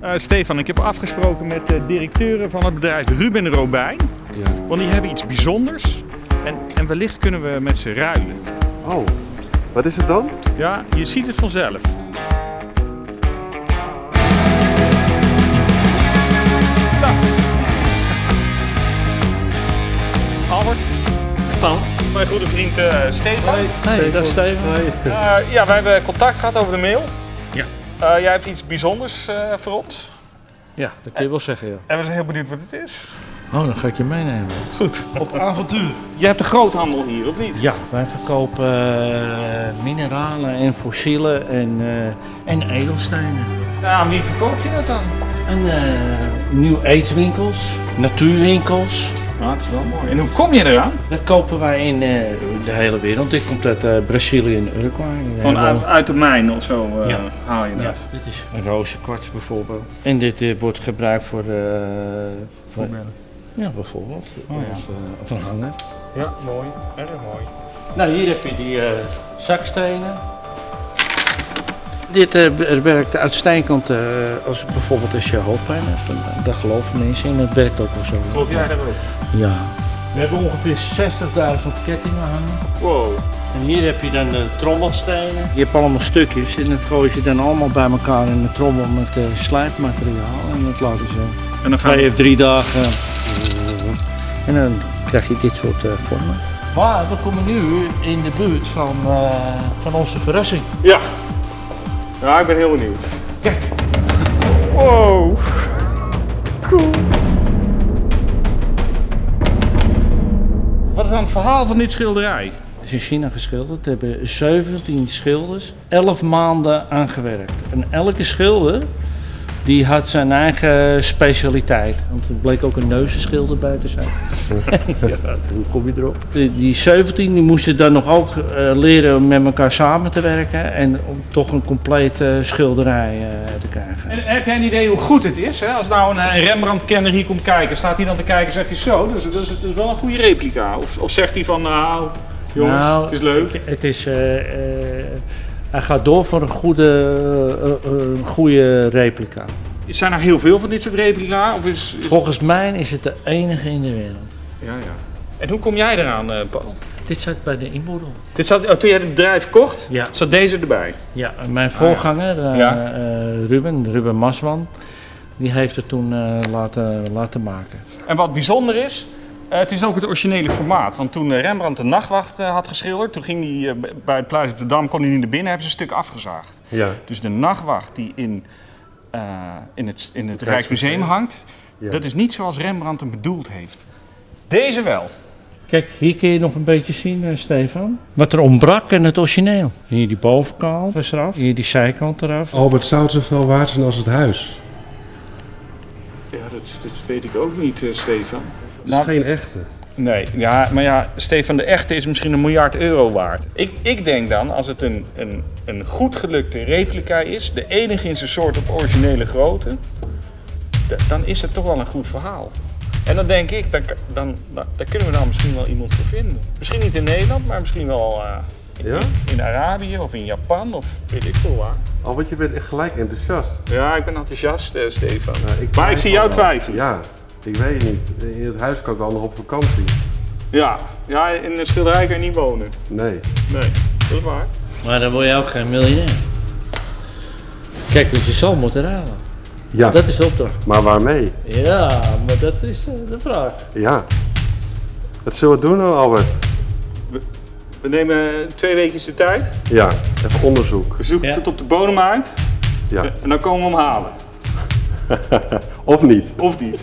Eh, Stefan, ik heb afgesproken met de directeuren van het bedrijf Ruben Robijn. Ja. Want die hebben iets bijzonders. En, en wellicht kunnen we met ze ruilen. Oh, wat is het dan? Ja, je ziet het vanzelf. Nou. Albert. Paul. Mijn goede vriend eh, Stefan. Hey, dat is Steven. Hoi. Eh, ja, wij hebben contact gehad over de mail. Eh, jij hebt iets bijzonders eh, voor ons. Ja, dat kun je wel zeggen, ja. En we zijn heel benieuwd wat het is. Oh, dan ga ik je meenemen. Goed. Op avontuur. Je hebt de groothandel hier, of niet? Ja, wij verkopen eh, mineralen en fossielen en, eh, en edelstenen. Ja, aan wie verkoop je dat dan? En eh nieuw aidswinkels, natuurwinkels. Nou, dat is wel mooi. En hoe kom je eraan? Dat kopen wij in eh, de hele wereld. Dit komt uit eh, Brazilië en Uruguay. Hebben- uit, uit de mijn of zo eh, Ja. haal je Ja, dat. dit is een rozenkwarts bijvoorbeeld. En dit eh, wordt gebruikt voor, voor ja, bijvoorbeeld. Oh, ja. Of, eh, of een hanger. Ja, mooi. Erg mooi. Nou, hier heb je die eh, zakstenen. Dit eh, w- werkt uitstekend eh, als bijvoorbeeld als je hoofdpijn hebt. En, eh, daar geloven mensen in. Het werkt ook wel zo. Geloof jij daar ook? Ja. We hebben ongeveer 60.000 kettingen hangen. Wow. En hier heb je dan de trommelstenen. Je hebt allemaal stukjes en dat gooi je dan allemaal bij elkaar in de trommel met eh, slijpmateriaal. En dat laten ze En dan twee we... of drie dagen. En dan krijg je dit soort eh, vormen. Maar we komen nu in de buurt van, eh, van onze verrassing. Ja. Ja, ik ben heel benieuwd. Kijk, Wow. Cool. Wat is dan het verhaal van dit schilderij? het is in China geschilderd. Er hebben 17 schilders 11 maanden aan gewerkt. En elke schilder die had zijn eigen specialiteit. Want er bleek ook een neuzenschilder bij te zijn. ja, hoe kom je erop? Die, die 17 die moesten dan nog ook eh, leren om met elkaar samen te werken. En om toch een complete schilderij eh, te krijgen. En heb jij een idee hoe goed het is? Hè? Als nou een, een Rembrandt-kenner hier komt kijken, staat hij dan te kijken en zegt hij zo, dat is, dat is, dat is wel een goede replica. Of, of zegt hij van, nou, jongens, Nou, het is leuk. Het is, eh, eh, hij gaat door voor een goede, eh, eh, een goede replica. Zijn er heel veel van dit soort replica? Of is, is- Volgens mij is het de enige in de wereld. Ja, ja. En hoe kom jij eraan, eh, Paul? Dit zat bij de inboedel. Dit zat, oh, toen jij het bedrijf kocht, Ja. zat deze erbij. Ja, mijn voorganger, eh, Ah, Ja. eh, Ruben, Ruben Masman, die heeft het toen eh, laten, laten maken. En wat bijzonder is, eh, het is ook het originele formaat. Want toen eh, Rembrandt de Nachtwacht eh, had geschilderd, toen ging hij bij het Pluis op de Dam, kon hij niet naar binnen, hebben ze een stuk afgezaagd. Ja. Dus de Nachtwacht die in, eh, in het, in het Rijksmuseum hangt, Ja. dat is niet zoals Rembrandt hem bedoeld heeft. Deze wel. Kijk, hier kun je nog een beetje zien, eh, Stefan. Wat er ontbrak in het origineel. Hier die bovenkant eraf, hier die zijkant eraf. Albert zou het zoveel waard zijn als het huis. Ja, dat, dat weet ik ook niet, Stefan. Het is geen echte. Nee, ja, maar ja, Stefan, de echte is misschien een miljard euro waard. Ik, ik denk dan, als het een, een, een goed gelukte replica is, de enige in zijn soort op originele grootte, dan is het toch wel een goed verhaal. En dan denk ik, dan, dan, dan, daar kunnen we dan misschien wel iemand voor vinden. Misschien niet in Nederland, maar misschien wel eh, in, Ja? in Arabië of in Japan of weet ik veel waar. Albert, je bent echt gelijk enthousiast. Ja, ik ben enthousiast, eh, Stefan. Nou, ik maar ik zie jou twijfelen. Ja, ik weet het niet. In het huis kan ik wel nog op vakantie. Ja, ja in een schilderij kan je niet wonen. Nee. Nee, dat is waar. Maar dan word je ook geen miljonair. Kijk, want je zal moeten ruilen. Ja, Dat is de opdracht. maar waarmee? Ja, maar dat is eh, de vraag. Ja. Wat zullen we doen dan, Albert? We nemen twee weken de tijd. Ja, even onderzoek. We zoeken Ja. het op de bodem uit. Ja. En dan komen we hem halen. Of niet? Of niet.